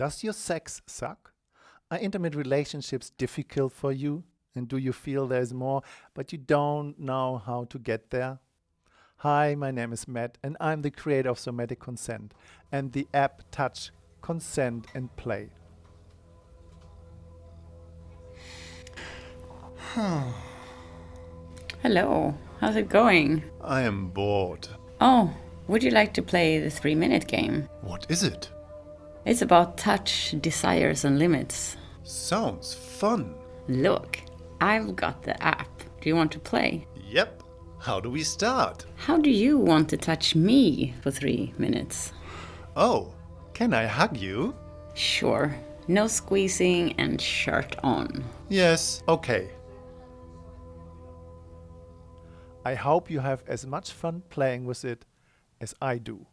Does your sex suck? Are intimate relationships difficult for you? And do you feel there's more, but you don't know how to get there? Hi, my name is Matt, and I'm the creator of Somatic Consent and the app Touch, Consent, and Play. Hello, how's it going? I am bored. Oh, would you like to play the three minute game? What is it? It's about touch, desires, and limits. Sounds fun. Look, I've got the app. Do you want to play? Yep. How do we start? How do you want to touch me for three minutes? Oh, can I hug you? Sure. No squeezing and shirt on. Yes, okay. I hope you have as much fun playing with it as I do.